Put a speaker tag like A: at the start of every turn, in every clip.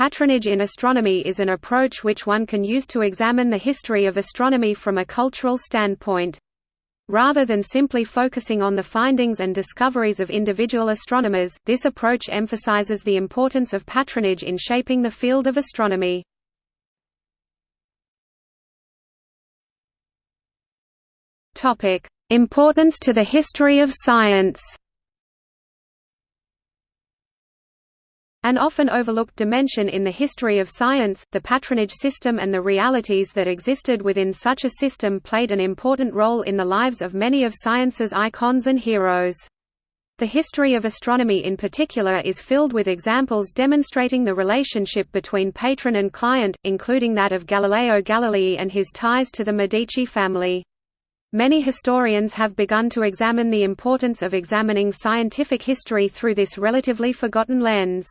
A: Patronage in astronomy is an approach which one can use to examine the history of astronomy from a cultural standpoint. Rather than simply focusing on the findings and discoveries of individual astronomers, this approach emphasizes the importance of patronage in shaping the field of astronomy. Importance to the history of science An often overlooked dimension in the history of science, the patronage system and the realities that existed within such a system played an important role in the lives of many of science's icons and heroes. The history of astronomy in particular is filled with examples demonstrating the relationship between patron and client, including that of Galileo Galilei and his ties to the Medici family. Many historians have begun to examine the importance of examining scientific history through this relatively forgotten lens.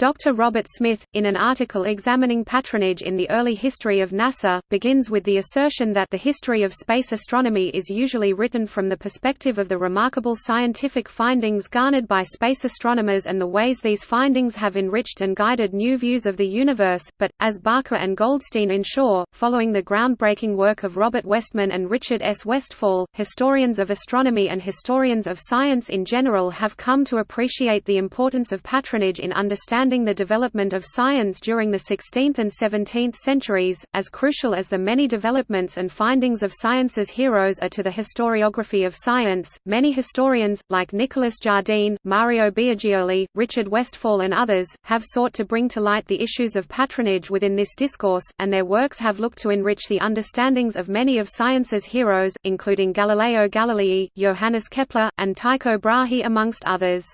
A: Dr. Robert Smith, in an article examining patronage in the early history of NASA, begins with the assertion that the history of space astronomy is usually written from the perspective of the remarkable scientific findings garnered by space astronomers and the ways these findings have enriched and guided new views of the universe, but, as Barker and Goldstein ensure, following the groundbreaking work of Robert Westman and Richard S. Westfall, historians of astronomy and historians of science in general have come to appreciate the importance of patronage in understanding the development of science during the 16th and 17th centuries, as crucial as the many developments and findings of science's heroes are to the historiography of science. Many historians, like Nicholas Jardine, Mario Biagioli, Richard Westfall, and others, have sought to bring to light the issues of patronage within this discourse, and their works have looked to enrich the understandings of many of science's heroes, including Galileo Galilei, Johannes Kepler, and Tycho Brahe amongst others.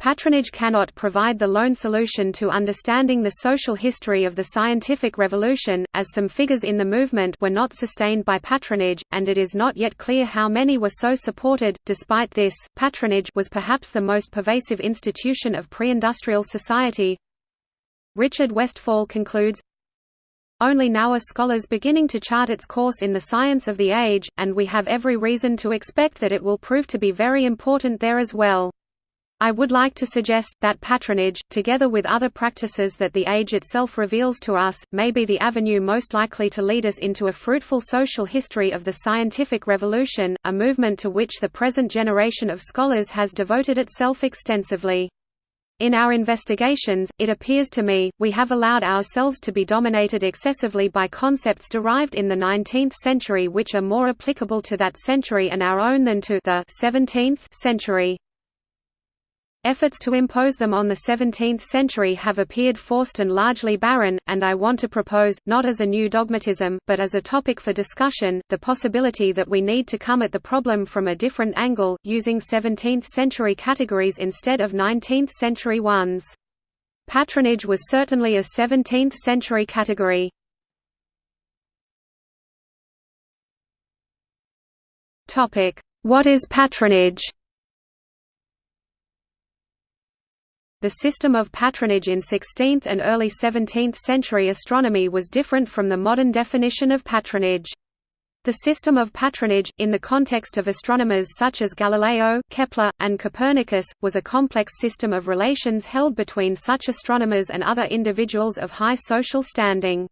A: Patronage cannot provide the lone solution to understanding the social history of the scientific revolution, as some figures in the movement were not sustained by patronage, and it is not yet clear how many were so supported. Despite this, patronage was perhaps the most pervasive institution of pre-industrial society. Richard Westfall concludes, only now are scholars beginning to chart its course in the science of the age, and we have every reason to expect that it will prove to be very important there as well. I would like to suggest, that patronage, together with other practices that the age itself reveals to us, may be the avenue most likely to lead us into a fruitful social history of the scientific revolution, a movement to which the present generation of scholars has devoted itself extensively. In our investigations, it appears to me, we have allowed ourselves to be dominated excessively by concepts derived in the 19th century which are more applicable to that century and our own than to the 17th century. Efforts to impose them on the 17th century have appeared forced and largely barren, and I want to propose, not as a new dogmatism, but as a topic for discussion, the possibility that we need to come at the problem from a different angle, using 17th-century categories instead of 19th-century ones. Patronage was certainly a 17th-century category. What is patronage The system of patronage in 16th and early 17th century astronomy was different from the modern definition of patronage. The system of patronage, in the context of astronomers such as Galileo, Kepler, and Copernicus, was a complex system of relations held between such astronomers and other individuals of high social standing.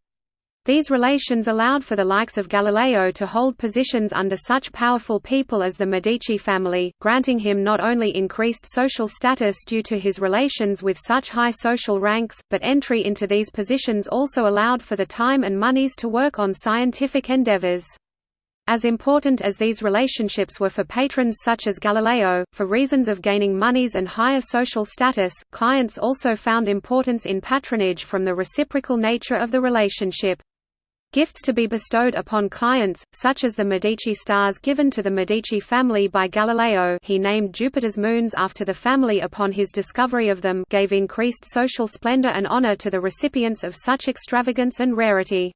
A: These relations allowed for the likes of Galileo to hold positions under such powerful people as the Medici family, granting him not only increased social status due to his relations with such high social ranks, but entry into these positions also allowed for the time and monies to work on scientific endeavors. As important as these relationships were for patrons such as Galileo, for reasons of gaining monies and higher social status, clients also found importance in patronage from the reciprocal nature of the relationship. Gifts to be bestowed upon clients, such as the Medici stars given to the Medici family by Galileo he named Jupiter's moons after the family upon his discovery of them gave increased social splendor and honor to the recipients of such extravagance and rarity.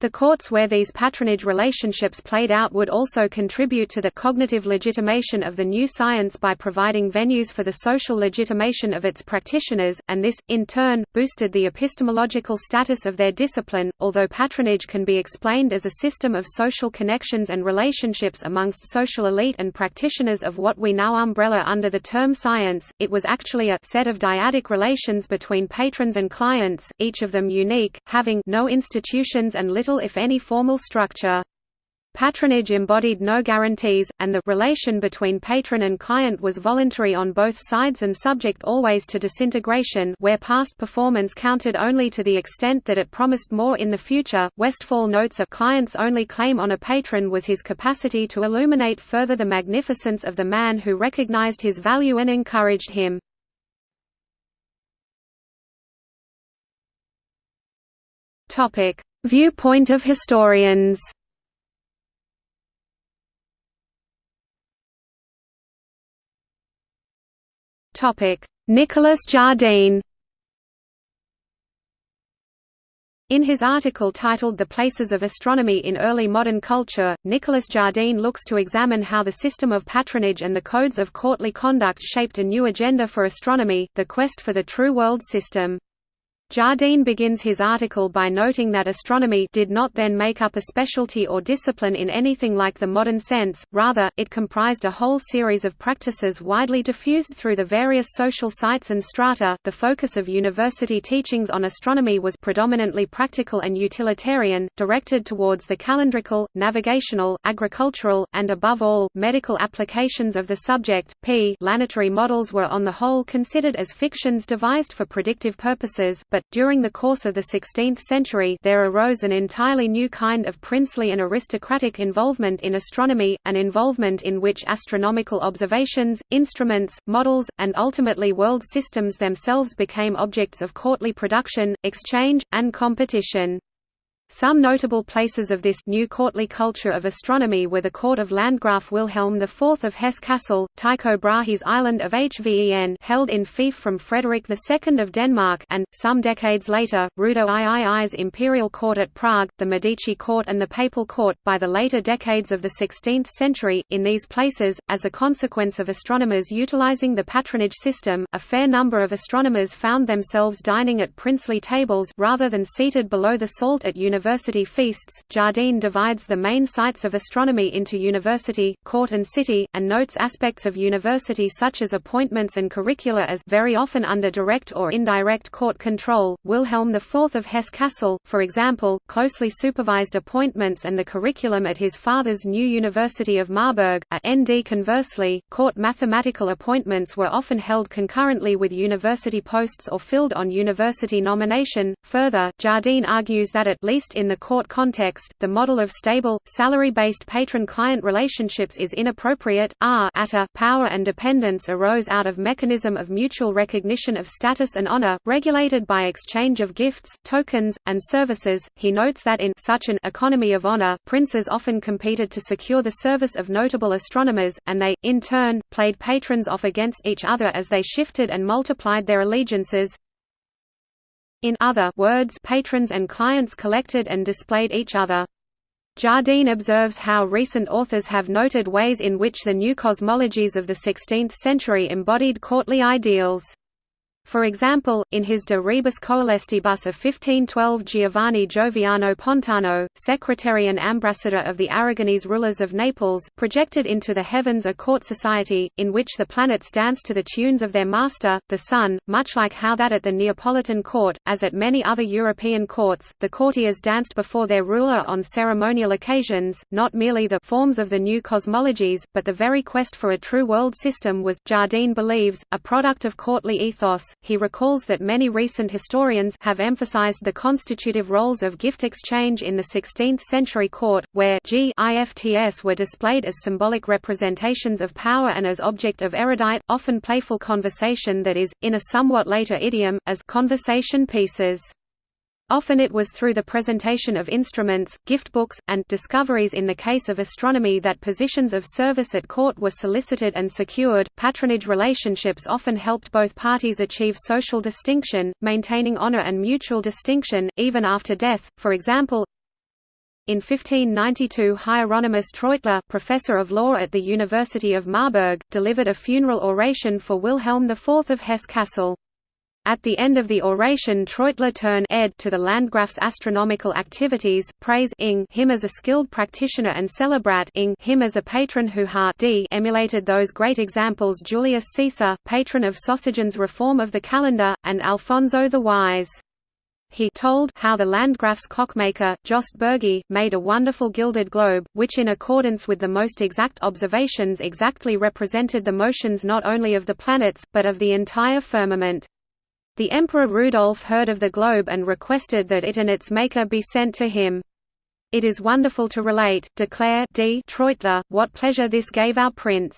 A: The courts where these patronage relationships played out would also contribute to the cognitive legitimation of the new science by providing venues for the social legitimation of its practitioners, and this, in turn, boosted the epistemological status of their discipline. Although patronage can be explained as a system of social connections and relationships amongst social elite and practitioners of what we now umbrella under the term science, it was actually a set of dyadic relations between patrons and clients, each of them unique, having no institutions and little little if any formal structure. Patronage embodied no guarantees, and the relation between patron and client was voluntary on both sides and subject always to disintegration where past performance counted only to the extent that it promised more in the future. Westfall notes a client's only claim on a patron was his capacity to illuminate further the magnificence of the man who recognized his value and encouraged him. Topic: Viewpoint of historians Nicolas Jardine In his article titled The Places of Astronomy in Early Modern Culture, Nicolas Jardine looks to examine how the system of patronage and the codes of courtly conduct shaped a new agenda for astronomy, the quest for the true world system. Jardine begins his article by noting that astronomy did not then make up a specialty or discipline in anything like the modern sense, rather, it comprised a whole series of practices widely diffused through the various social sites and strata. The focus of university teachings on astronomy was predominantly practical and utilitarian, directed towards the calendrical, navigational, agricultural, and above all, medical applications of the subject. P. Planetary models were on the whole considered as fictions devised for predictive purposes, but, during the course of the 16th century there arose an entirely new kind of princely and aristocratic involvement in astronomy, an involvement in which astronomical observations, instruments, models, and ultimately world systems themselves became objects of courtly production, exchange, and competition. Some notable places of this new courtly culture of astronomy were the court of Landgraf Wilhelm IV of Hesse-Kassel, Tycho Brahe's island of Hven held in fief from Frederick II of Denmark and, some decades later, Rudo III's imperial court at Prague, the Medici court and the papal court. By the later decades of the 16th century, in these places, as a consequence of astronomers utilizing the patronage system, a fair number of astronomers found themselves dining at princely tables rather than seated below the salt at universities university feasts. Jardine divides the main sites of astronomy into university, court, and city, and notes aspects of university such as appointments and curricula as very often under direct or indirect court control. Wilhelm IV of Hesse-Kassel, for example, closely supervised appointments and the curriculum at his father's new University of Marburg. At ND conversely, court mathematical appointments were often held concurrently with university posts or filled on university nomination. Further, Jardine argues that at least in the court context, the model of stable, salary-based patron-client relationships is inappropriate. R power and dependence arose out of mechanism of mutual recognition of status and honor, regulated by exchange of gifts, tokens, and services. He notes that in such an economy of honor, princes often competed to secure the service of notable astronomers, and they, in turn, played patrons off against each other as they shifted and multiplied their allegiances. In other words patrons and clients collected and displayed each other. Jardine observes how recent authors have noted ways in which the new cosmologies of the 16th century embodied courtly ideals. For example, in his De Rebus Coelestibus of 1512 Giovanni Gioviano Pontano, secretary and ambassador of the Aragonese rulers of Naples, projected into the heavens a court society, in which the planets dance to the tunes of their master, the sun, much like how that at the Neapolitan court, as at many other European courts, the courtiers danced before their ruler on ceremonial occasions, not merely the forms of the new cosmologies, but the very quest for a true world system was, Jardine believes, a product of courtly ethos, he recalls that many recent historians have emphasized the constitutive roles of gift exchange in the 16th-century court, where gifts were displayed as symbolic representations of power and as object of erudite, often playful conversation that is, in a somewhat later idiom, as conversation pieces. Often it was through the presentation of instruments, gift books, and discoveries in the case of astronomy that positions of service at court were solicited and secured. Patronage relationships often helped both parties achieve social distinction, maintaining honor and mutual distinction, even after death. For example, In 1592 Hieronymus Treutler, professor of law at the University of Marburg, delivered a funeral oration for Wilhelm IV of Hesse-Kassel. At the end of the oration Treutler turned ed to the Landgraf's astronomical activities, praise ing him as a skilled practitioner and celebrat ing him as a patron who ha d emulated those great examples Julius Caesar, patron of Sosigenes' reform of the calendar, and Alfonso the Wise. He told how the Landgraf's clockmaker, Jost Bürgi, made a wonderful gilded globe, which in accordance with the most exact observations exactly represented the motions not only of the planets, but of the entire firmament. The Emperor Rudolf heard of the globe and requested that it and its maker be sent to him. It is wonderful to relate, declare D. Treutler, what pleasure this gave our prince.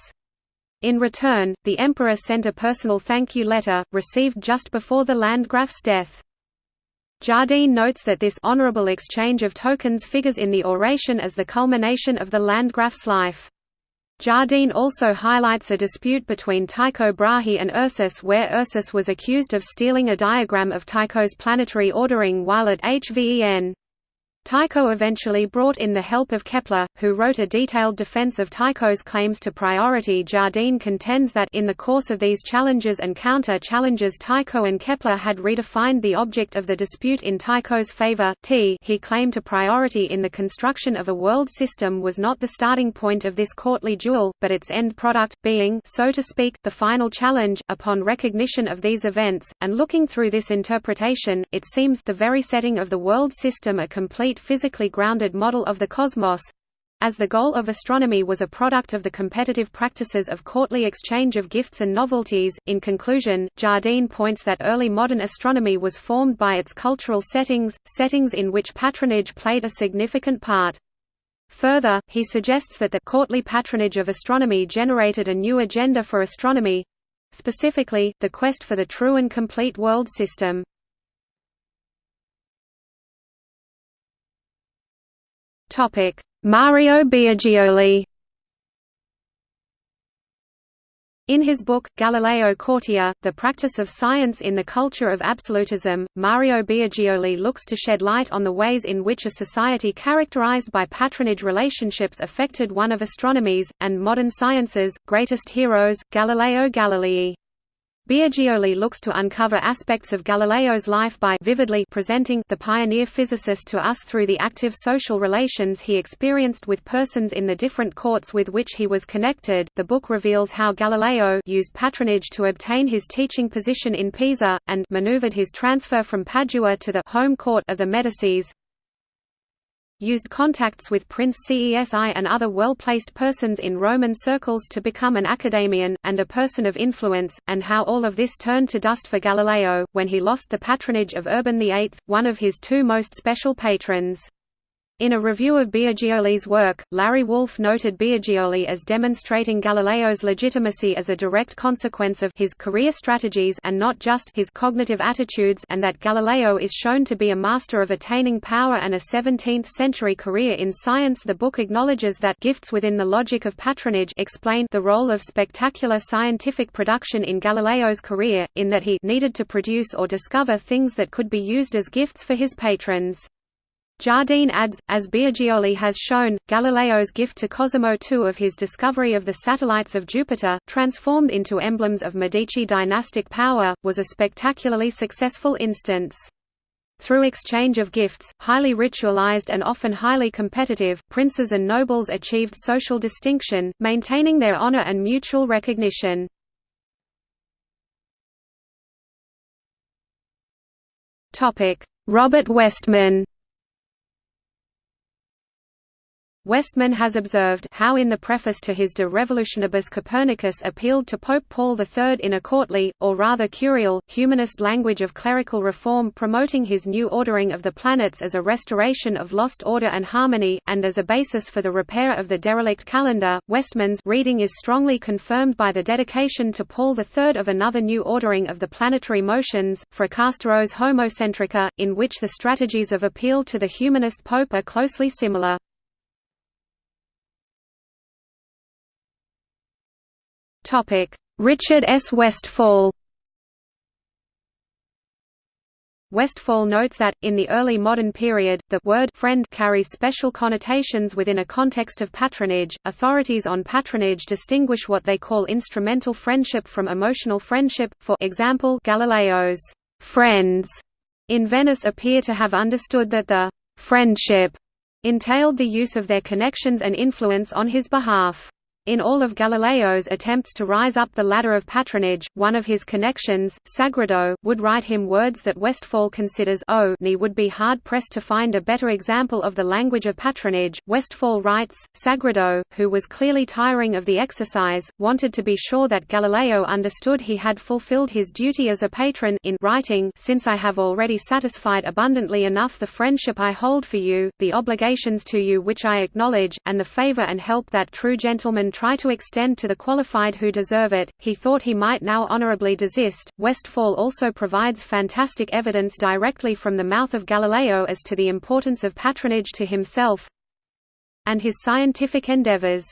A: In return, the emperor sent a personal thank you letter, received just before the Landgraf's death. Jardine notes that this honorable exchange of tokens figures in the oration as the culmination of the Landgraf's life. Jardine also highlights a dispute between Tycho Brahe and Ursus where Ursus was accused of stealing a diagram of Tycho's planetary ordering while at HVEN. Tycho eventually brought in the help of Kepler, who wrote a detailed defense of Tycho's claims to priority. Jardine contends that in the course of these challenges and counter-challenges Tycho and Kepler had redefined the object of the dispute in Tycho's favor. T he claimed to priority in the construction of a world system was not the starting point of this courtly duel, but its end product, being so to speak, the final challenge. Upon recognition of these events, and looking through this interpretation, it seems the very setting of the world system a complete physically grounded model of the cosmos, as the goal of astronomy was a product of the competitive practices of courtly exchange of gifts and novelties. In conclusion, Jardine points that early modern astronomy was formed by its cultural settings, settings in which patronage played a significant part. Further, he suggests that the courtly patronage of astronomy generated a new agenda for astronomy specifically, the quest for the true and complete world system. Topic: Mario Biagioli. In his book, Galileo Courtier, The Practice of Science in the Culture of Absolutism, Mario Biagioli looks to shed light on the ways in which a society characterized by patronage relationships affected one of astronomy's, and modern science's, greatest heroes, Galileo Galilei. Biagioli looks to uncover aspects of Galileo's life by vividly presenting the pioneer physicist to us through the active social relations he experienced with persons in the different courts with which he was connected. The book reveals how Galileo used patronage to obtain his teaching position in Pisa, and maneuvered his transfer from Padua to the home court of the Medicis, used contacts with Prince Cesi and other well-placed persons in Roman circles to become an academician, and a person of influence, and how all of this turned to dust for Galileo, when he lost the patronage of Urban VIII, one of his two most special patrons. In a review of Biagioli's work, Larry Wolff noted Biagioli as demonstrating Galileo's legitimacy as a direct consequence of his career strategies and not just his cognitive attitudes and that Galileo is shown to be a master of attaining power and a 17th-century career in science The book acknowledges that gifts within the logic of patronage explain the role of spectacular scientific production in Galileo's career, in that he needed to produce or discover things that could be used as gifts for his patrons. Jardine adds, as Biagioli has shown, Galileo's gift to Cosimo II of his discovery of the satellites of Jupiter, transformed into emblems of Medici dynastic power, was a spectacularly successful instance. Through exchange of gifts, highly ritualized and often highly competitive, princes and nobles achieved social distinction, maintaining their honor and mutual recognition. Robert Westman Westman has observed how in the preface to his De Revolutionibus Copernicus appealed to Pope Paul III in a courtly, or rather curial, humanist language of clerical reform promoting his new ordering of the planets as a restoration of lost order and harmony, and as a basis for the repair of the derelict calendar. Westman's reading is strongly confirmed by the dedication to Paul III of another new ordering of the planetary motions, Fracastoro's Homocentrica, in which the strategies of appeal to the humanist pope are closely similar. Richard S. Westfall Westfall notes that, in the early modern period, the word friend carries special connotations within a context of patronage. Authorities on patronage distinguish what they call instrumental friendship from emotional friendship. For example, Galileo's friends in Venice appear to have understood that the friendship entailed the use of their connections and influence on his behalf. In all of Galileo's attempts to rise up the ladder of patronage, one of his connections, Sagredo, would write him words that Westfall considers oh, o would be hard-pressed to find a better example of the language of patronage. Westfall writes, Sagredo, who was clearly tiring of the exercise, wanted to be sure that Galileo understood he had fulfilled his duty as a patron in writing since I have already satisfied abundantly enough the friendship I hold for you, the obligations to you which I acknowledge, and the favor and help that true gentlemen try to extend to the qualified who deserve it, he thought he might now honorably desist. Westfall also provides fantastic evidence directly from the mouth of Galileo as to the importance of patronage to himself and his scientific endeavors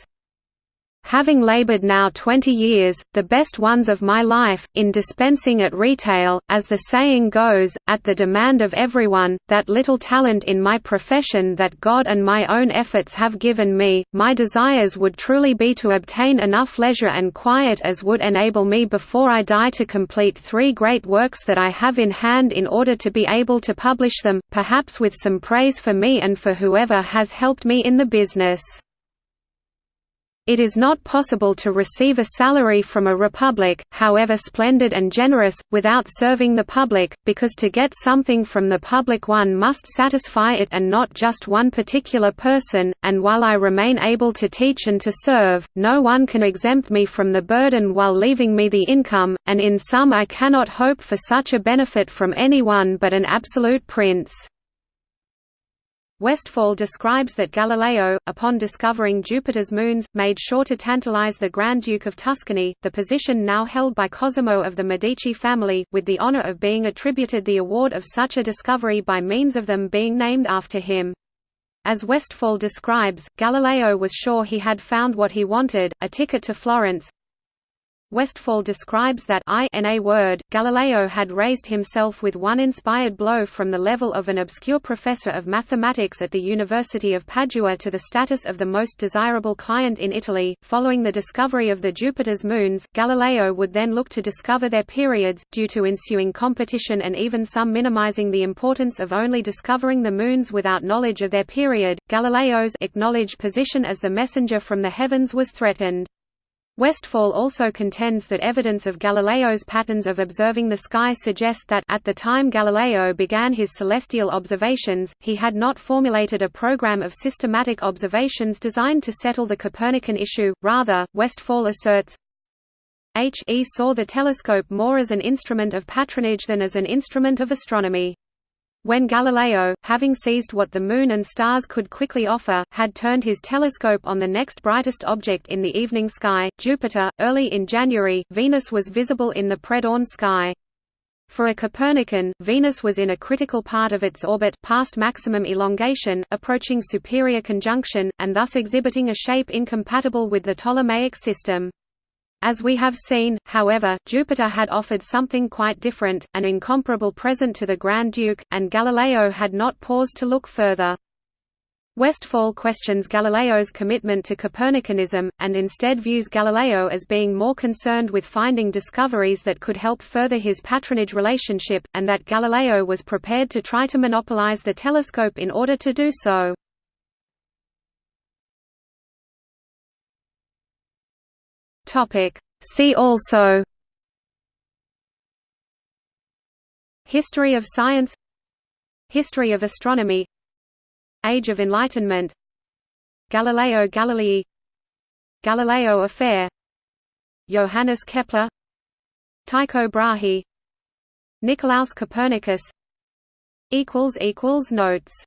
A: having labored now twenty years, the best ones of my life, in dispensing at retail, as the saying goes, at the demand of everyone, that little talent in my profession that God and my own efforts have given me, my desires would truly be to obtain enough leisure and quiet as would enable me before I die to complete three great works that I have in hand in order to be able to publish them, perhaps with some praise for me and for whoever has helped me in the business. It is not possible to receive a salary from a republic, however splendid and generous, without serving the public, because to get something from the public one must satisfy it and not just one particular person, and while I remain able to teach and to serve, no one can exempt me from the burden while leaving me the income, and in sum I cannot hope for such a benefit from anyone but an absolute prince. Westfall describes that Galileo, upon discovering Jupiter's moons, made sure to tantalize the Grand Duke of Tuscany, the position now held by Cosimo of the Medici family, with the honor of being attributed the award of such a discovery by means of them being named after him. As Westfall describes, Galileo was sure he had found what he wanted, a ticket to Florence, Westfall describes that I in a word, Galileo had raised himself with one inspired blow from the level of an obscure professor of mathematics at the University of Padua to the status of the most desirable client in Italy. Following the discovery of the Jupiter's moons, Galileo would then look to discover their periods, due to ensuing competition and even some minimizing the importance of only discovering the moons without knowledge of their period. Galileo's acknowledged position as the messenger from the heavens was threatened. Westfall also contends that evidence of Galileo's patterns of observing the sky suggest that at the time Galileo began his celestial observations, he had not formulated a program of systematic observations designed to settle the Copernican issue, rather, Westfall asserts, H. E. saw the telescope more as an instrument of patronage than as an instrument of astronomy. When Galileo, having seized what the Moon and stars could quickly offer, had turned his telescope on the next brightest object in the evening sky, Jupiter, early in January, Venus was visible in the pre-dawn sky. For a Copernican, Venus was in a critical part of its orbit past maximum elongation, approaching superior conjunction, and thus exhibiting a shape incompatible with the Ptolemaic system. As we have seen, however, Jupiter had offered something quite different, an incomparable present to the Grand Duke, and Galileo had not paused to look further. Westfall questions Galileo's commitment to Copernicanism, and instead views Galileo as being more concerned with finding discoveries that could help further his patronage relationship, and that Galileo was prepared to try to monopolize the telescope in order to do so. Topic. See also. History of science. History of astronomy. Age of Enlightenment. Galileo Galilei. Galileo affair. Johannes Kepler. Tycho Brahe. Nicolaus Copernicus. Notes